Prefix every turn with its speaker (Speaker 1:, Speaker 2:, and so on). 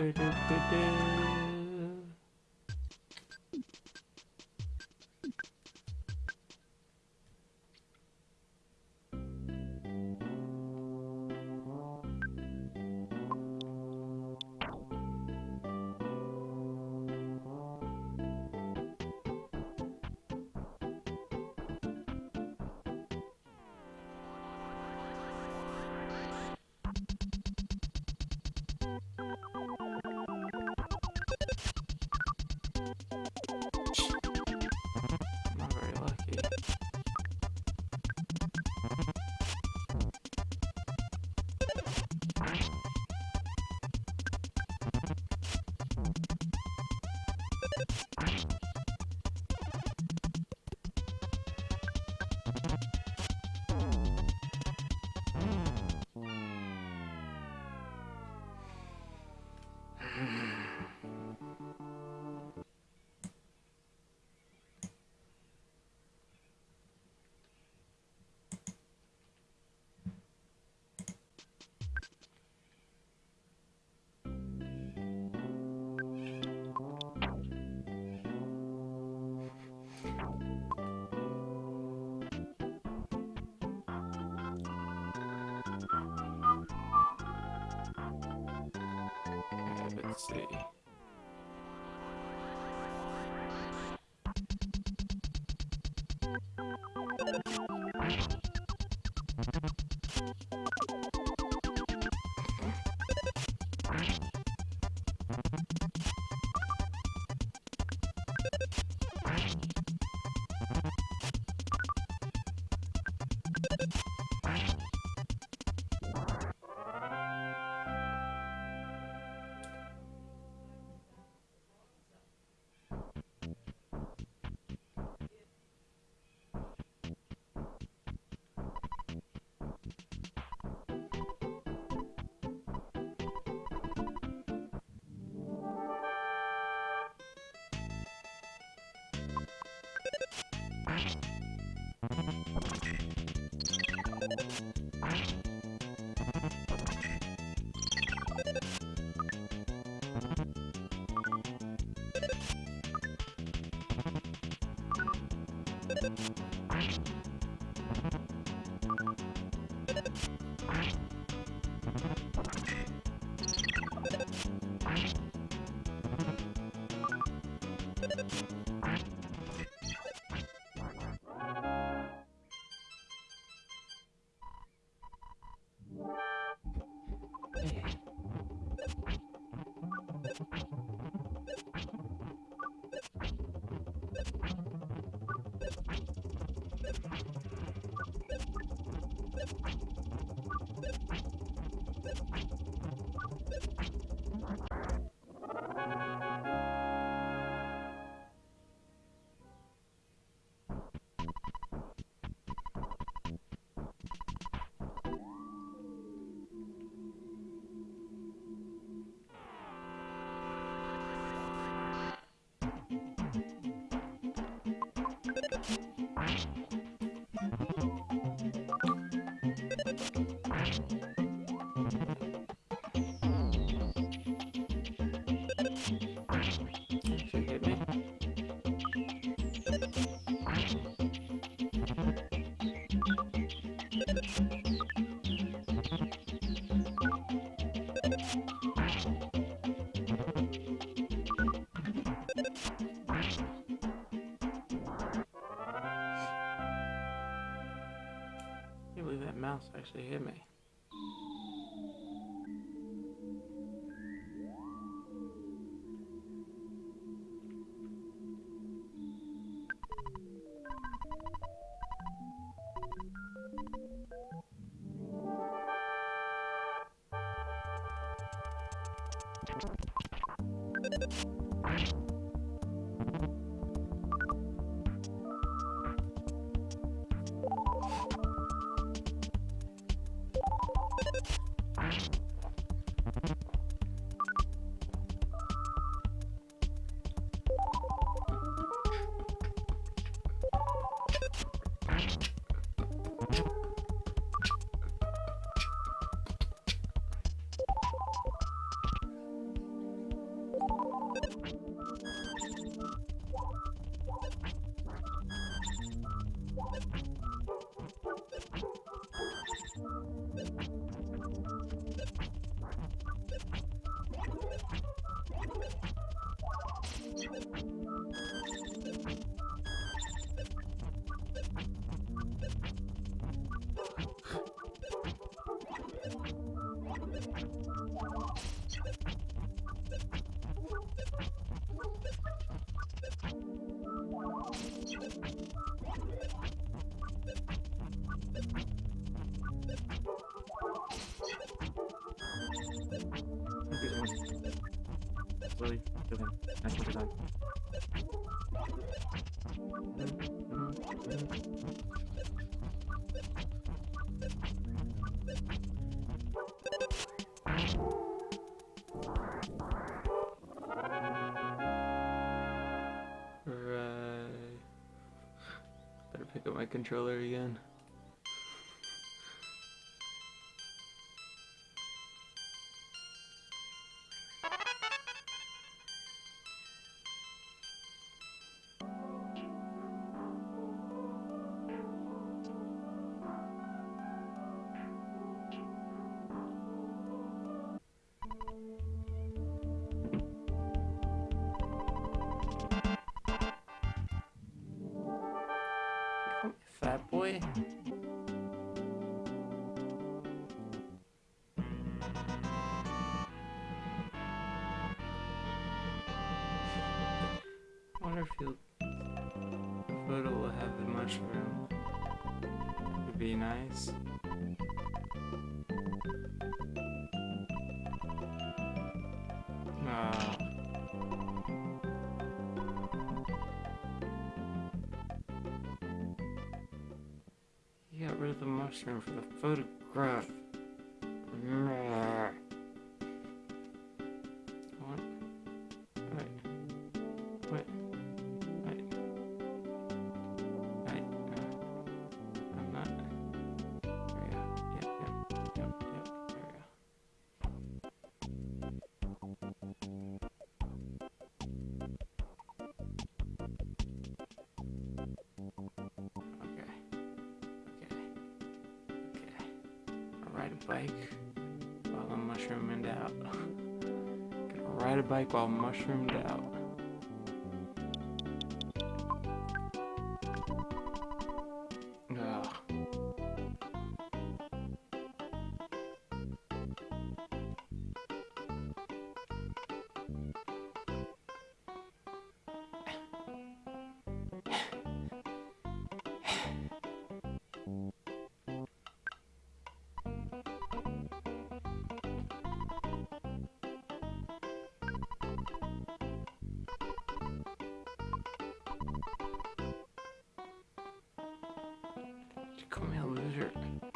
Speaker 1: Not let's see. Can't believe that mouse actually hit me.
Speaker 2: Slowly kill him. Nice one, die.
Speaker 1: Right. Better pick up my controller again. I wonder if he'll, the photo will have the mushroom. Would be nice. Ah. He for the photograph. Bike while I'm mushroomed out. Gonna ride a bike while mushroomed out. Just